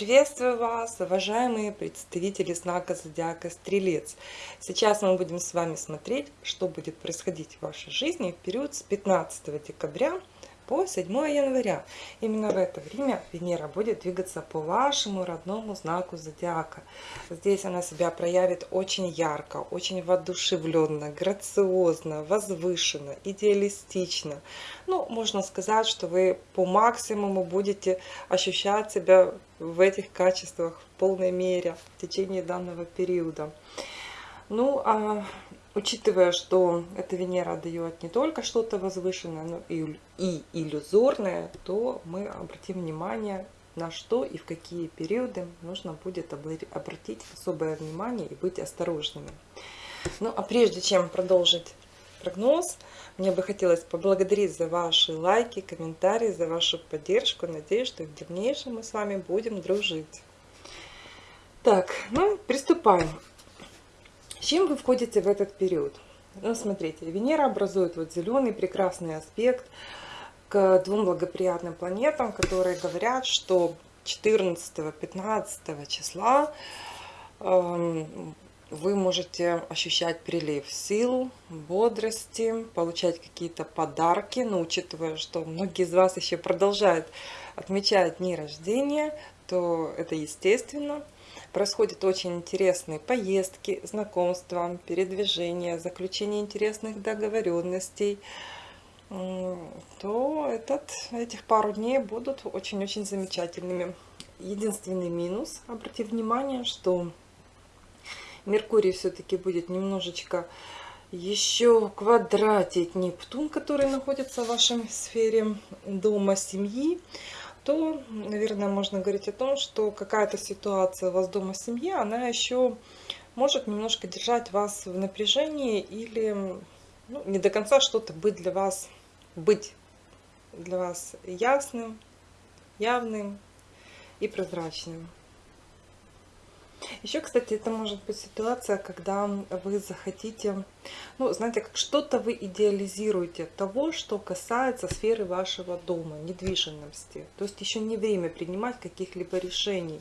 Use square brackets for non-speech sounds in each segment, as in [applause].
Приветствую вас, уважаемые представители знака Зодиака Стрелец. Сейчас мы будем с вами смотреть, что будет происходить в вашей жизни в период с 15 декабря по 7 января. Именно в это время Венера будет двигаться по вашему родному знаку Зодиака. Здесь она себя проявит очень ярко, очень воодушевленно, грациозно, возвышенно, идеалистично. Ну, можно сказать, что вы по максимуму будете ощущать себя в этих качествах в полной мере в течение данного периода. Ну, а учитывая, что эта Венера дает не только что-то возвышенное, но и, и иллюзорное, то мы обратим внимание на что и в какие периоды нужно будет обратить особое внимание и быть осторожными. Ну, а прежде чем продолжить прогноз, мне бы хотелось поблагодарить за ваши лайки, комментарии, за вашу поддержку. Надеюсь, что в дальнейшем мы с вами будем дружить. Так, ну, приступаем. С чем вы входите в этот период? Ну, смотрите, Венера образует вот зеленый прекрасный аспект к двум благоприятным планетам, которые говорят, что 14-15 числа э, вы можете ощущать прилив сил, бодрости, получать какие-то подарки, но учитывая, что многие из вас еще продолжают отмечать дни рождения, то это естественно – Происходят очень интересные поездки, знакомства, передвижения, заключение интересных договоренностей то этот, этих пару дней будут очень-очень замечательными. Единственный минус, обратите внимание, что Меркурий все-таки будет немножечко еще квадратить Нептун, который находится в вашей сфере дома, семьи то, наверное, можно говорить о том, что какая-то ситуация у вас дома в семье, она еще может немножко держать вас в напряжении или ну, не до конца что-то быть для вас, быть для вас ясным, явным и прозрачным. Еще, кстати, это может быть ситуация, когда вы захотите, ну, знаете, что-то вы идеализируете того, что касается сферы вашего дома, недвижимости. То есть еще не время принимать каких-либо решений.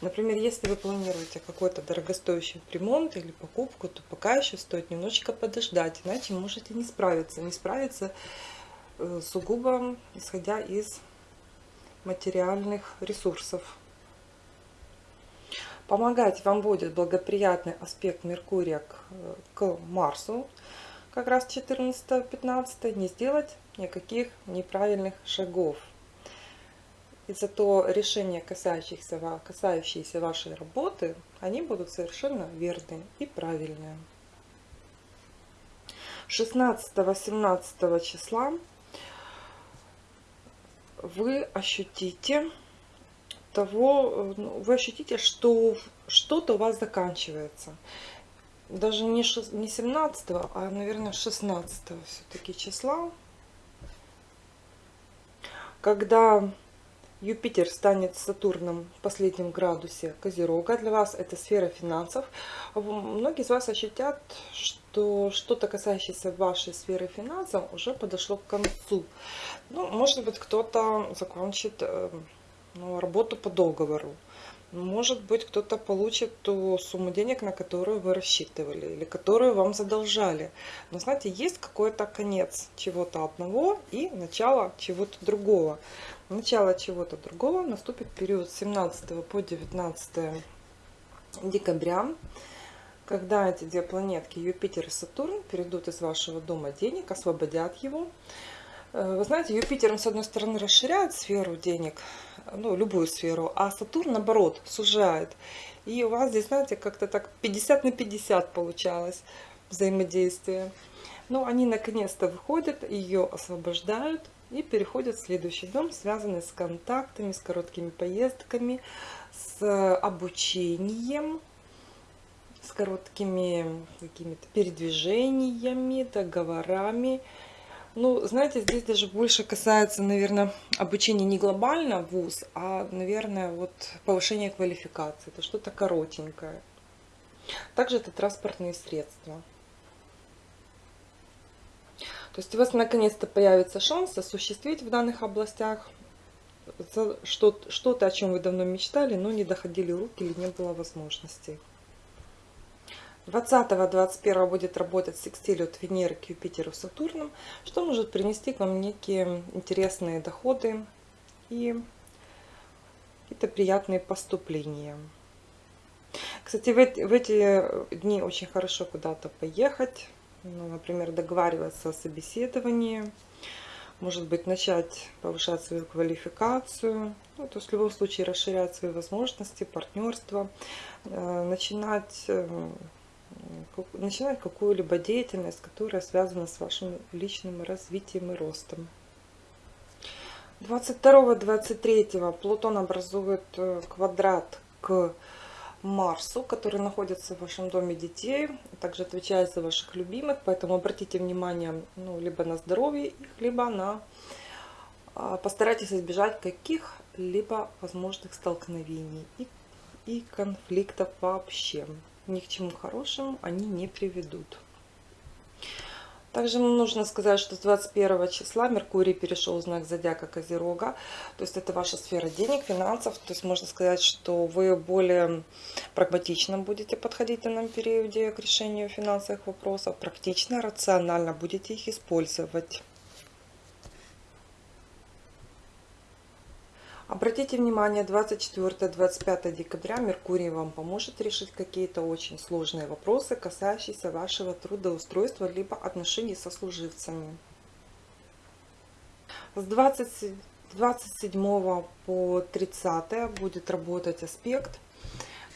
Например, если вы планируете какой-то дорогостоящий ремонт или покупку, то пока еще стоит немножечко подождать, иначе можете не справиться. Не справиться э, сугубо исходя из материальных ресурсов. Помогать вам будет благоприятный аспект Меркурия к, к Марсу, как раз 14-15, не сделать никаких неправильных шагов. И зато решения, касающиеся, касающиеся вашей работы, они будут совершенно верные и правильные. 16-17 числа вы ощутите того э, ну, вы ощутите, что что-то у вас заканчивается. Даже не, 17, а, наверное, 16 все-таки числа. Когда Юпитер станет Сатурном в последнем градусе Козерога, для вас это сфера финансов. Многие из вас ощутят, что что-то касающееся вашей сферы финансов уже подошло к концу. Ну, может быть, кто-то закончит э, ну, работу по договору. Может быть, кто-то получит ту сумму денег, на которую вы рассчитывали, или которую вам задолжали. Но знаете, есть какой-то конец чего-то одного и начало чего-то другого. Начало чего-то другого наступит период с 17 по 19 декабря, когда эти две планетки Юпитер и Сатурн перейдут из вашего дома денег, освободят его. Э, вы знаете, Юпитер, он, с одной стороны, расширяет сферу денег, ну, любую сферу, а Сатурн, наоборот, сужает. И у вас здесь, знаете, как-то так 50 на 50 получалось взаимодействие. Но они наконец-то выходят, ее освобождают и переходят в следующий дом, связанный с контактами, с короткими поездками, с обучением, с короткими какими-то передвижениями, договорами, ну, знаете, здесь даже больше касается, наверное, обучения не глобально в ВУЗ, а, наверное, вот повышение квалификации. Это что-то коротенькое. Также это транспортные средства. То есть у вас наконец-то появится шанс осуществить в данных областях что-то, о чем вы давно мечтали, но не доходили руки или не было возможностей. 20-21 будет работать секстиль от Венеры к Юпитеру Сатурном, что может принести к вам некие интересные доходы и какие-то приятные поступления. Кстати, в эти, в эти дни очень хорошо куда-то поехать, ну, например, договариваться о собеседовании, может быть, начать повышать свою квалификацию, ну, то есть в любом случае расширять свои возможности, партнерство, э, начинать, э, начинать какую-либо деятельность, которая связана с вашим личным развитием и ростом. 22-23 Плутон образует э, квадрат к Марсу, который находится в вашем доме детей, также отвечает за ваших любимых, поэтому обратите внимание ну, либо на здоровье их, либо на... А, постарайтесь избежать каких-либо возможных столкновений и, и конфликтов вообще. Ни к чему хорошему они не приведут. Также нужно сказать, что с 21 числа Меркурий перешел в знак зодиака Козерога. То есть это ваша сфера денег, финансов. То есть можно сказать, что вы более прагматично будете подходить в данном периоде к решению финансовых вопросов. Практично, рационально будете их использовать. Обратите внимание, 24-25 декабря Меркурий вам поможет решить какие-то очень сложные вопросы, касающиеся вашего трудоустройства либо отношений со служивцами. С 20, 27 по 30 будет работать аспект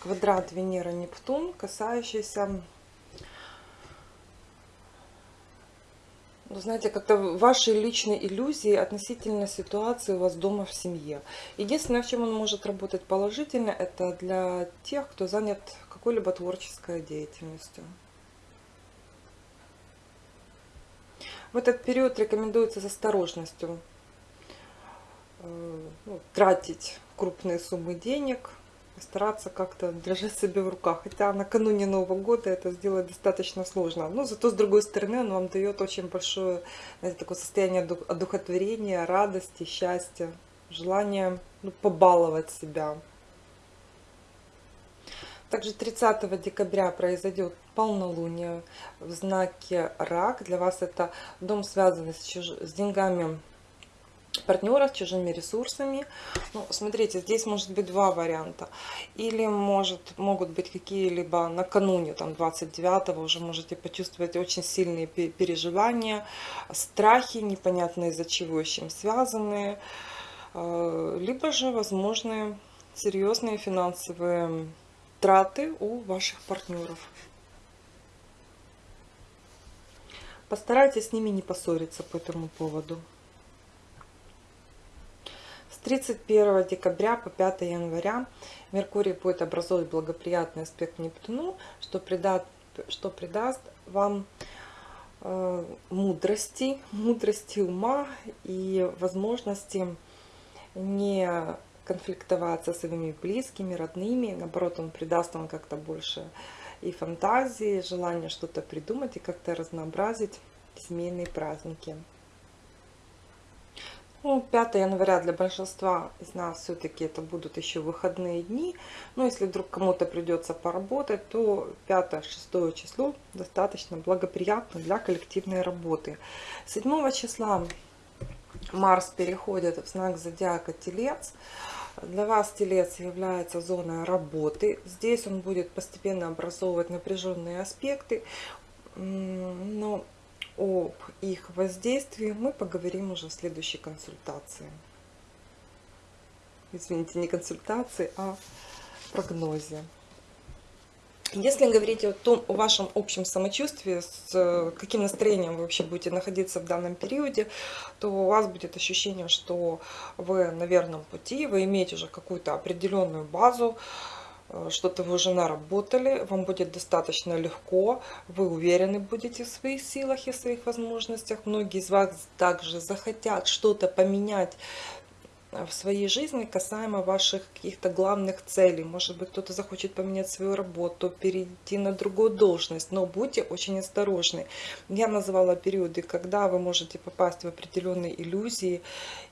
квадрат Венера-Нептун, касающийся Ну, знаете, как-то ваши личные иллюзии относительно ситуации у вас дома в семье. Единственное, в чем он может работать положительно, это для тех, кто занят какой-либо творческой деятельностью. В этот период рекомендуется с осторожностью э, ну, тратить крупные суммы денег, стараться как-то держать себя в руках. Хотя накануне Нового года это сделать достаточно сложно. Но зато, с другой стороны, он вам дает очень большое знаете, такое состояние одухотворения, радости, счастья, желание ну, побаловать себя. Также 30 декабря произойдет полнолуние в знаке Рак. Для вас это дом, связанный с, деньгами партнера с чужими ресурсами. Ну, смотрите, здесь может быть два варианта. Или может, могут быть какие-либо накануне, там 29-го уже можете почувствовать очень сильные переживания, страхи, непонятно из-за чего, с чем связанные. А, либо же возможны серьезные финансовые траты у ваших партнеров. Постарайтесь с ними не поссориться по этому поводу. С 31 декабря по 5 января Меркурий будет образовывать благоприятный аспект Нептуну, что, придаст, что придаст вам э, мудрости, мудрости ума и возможности не конфликтовать со своими близкими, родными. Наоборот, он придаст вам как-то больше и фантазии, желание что-то придумать и как-то разнообразить семейные праздники. Ну, 5 января для большинства из нас все-таки это будут еще выходные дни. Но если вдруг кому-то придется поработать, то 5-6 число достаточно благоприятно для коллективной работы. 7 числа Марс переходит в знак зодиака Телец. Для вас Телец является зоной работы. Здесь он будет постепенно образовывать напряженные аспекты. Но об их воздействии мы поговорим уже в следующей консультации. Извините, не консультации, а прогнозе. Если говорить о том, о вашем общем самочувствии, с э, каким настроением вы вообще будете находиться в данном периоде, то у вас будет ощущение, что вы на верном пути, вы имеете уже какую-то определенную базу, что-то вы уже наработали, вам будет достаточно легко, вы уверены будете в своих силах и своих возможностях. Многие из вас также захотят что-то поменять в своей жизни касаемо ваших каких-то главных целей. Может быть, кто-то захочет поменять свою работу, перейти на другую должность, но будьте очень осторожны. Я называла периоды, когда вы можете попасть в определенные иллюзии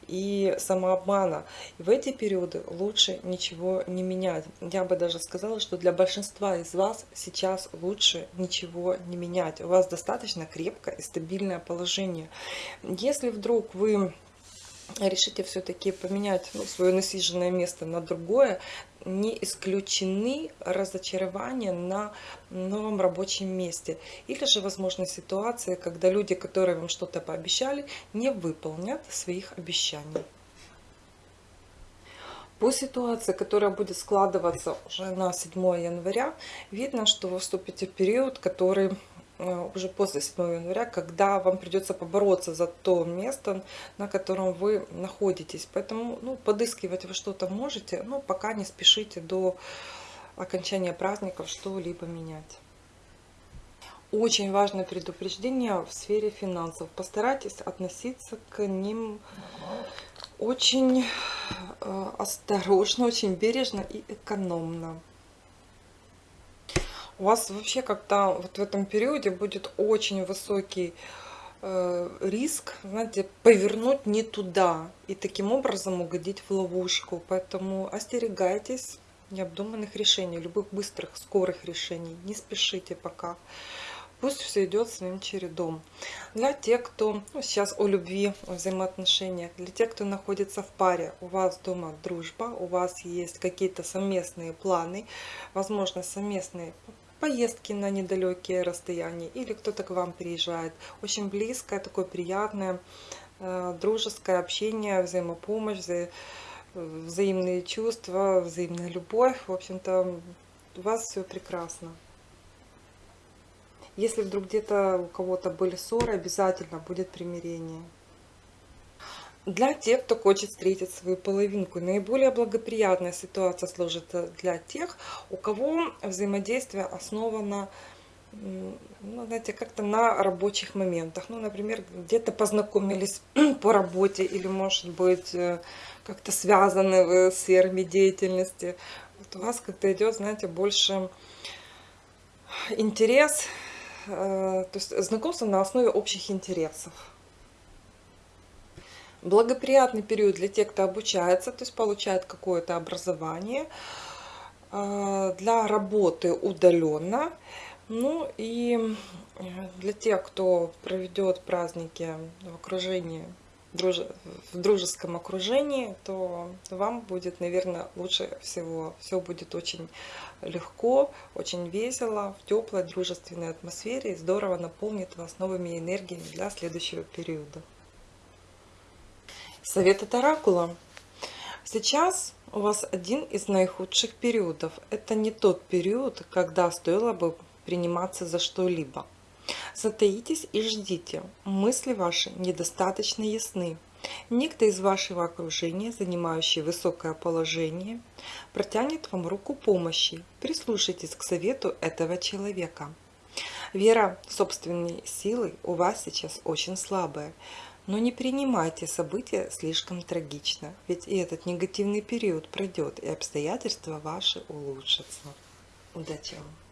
и самообмана. И в эти периоды лучше ничего не менять. Я бы даже сказала, что для большинства из вас сейчас лучше ничего не менять. У вас достаточно крепкое и стабильное положение. Если вдруг вы решите все-таки поменять ну, свое насиженное место на другое, не исключены разочарования на новом рабочем месте. Или же возможны ситуации, когда люди, которые вам что-то пообещали, не выполнят своих обещаний. По ситуации, которая будет складываться уже на 7 января, видно, что вы вступите в период, который уже после 7 января, когда вам придется побороться за то место, на котором вы находитесь. Поэтому ну, подыскивать вы что-то можете, но пока не спешите до окончания праздников что-либо менять. Очень важное предупреждение в сфере финансов. Постарайтесь относиться к ним очень э, осторожно, очень бережно и экономно у вас вообще как-то вот в этом периоде будет очень высокий э, риск, знаете, повернуть не туда и таким образом угодить в ловушку. Поэтому остерегайтесь необдуманных решений, любых быстрых, скорых решений. Не спешите пока. Пусть все идет своим чередом. Для тех, кто ну, сейчас о любви, о взаимоотношениях, для тех, кто находится в паре, у вас дома дружба, у вас есть какие-то совместные планы, возможно, совместные поездки на недалекие расстояния, или кто-то к вам приезжает. Очень близкое, такое приятное, э, дружеское общение, взаимопомощь, вза взаимные чувства, взаимная любовь. В общем-то, у вас все прекрасно. Если вдруг где-то у кого-то были ссоры, обязательно будет примирение. Для тех, кто хочет встретить свою половинку, наиболее благоприятная ситуация сложится для тех, у кого взаимодействие основано ну, знаете, как-то на рабочих моментах. Ну, например, где-то познакомились [clears throat] по работе или, может быть, э, как-то связаны с сферами деятельности. Вот у вас как-то идет, знаете, больше интерес, э, то есть знакомство на основе общих интересов. Благоприятный период для тех, кто обучается, то есть получает какое-то образование а, для работы удаленно. Ну и э, для тех, кто проведет праздники в окружении, в дружеском окружении, то вам будет, наверное, лучше всего. Все будет очень легко, очень весело, в теплой дружественной атмосфере и здорово наполнит вас новыми энергиями для следующего периода. Совет от Оракула. Сейчас у вас один из наихудших периодов. Это не тот период, когда стоило бы приниматься за что-либо. Затаитесь и ждите. Мысли ваши недостаточно ясны. Некто из вашего окружения, занимающий высокое положение, протянет вам руку помощи. Прислушайтесь к совету этого человека. Вера в собственные силы у вас сейчас очень слабая. Но не принимайте события слишком трагично, ведь и этот негативный период пройдет, и обстоятельства ваши улучшатся. Удачи вам!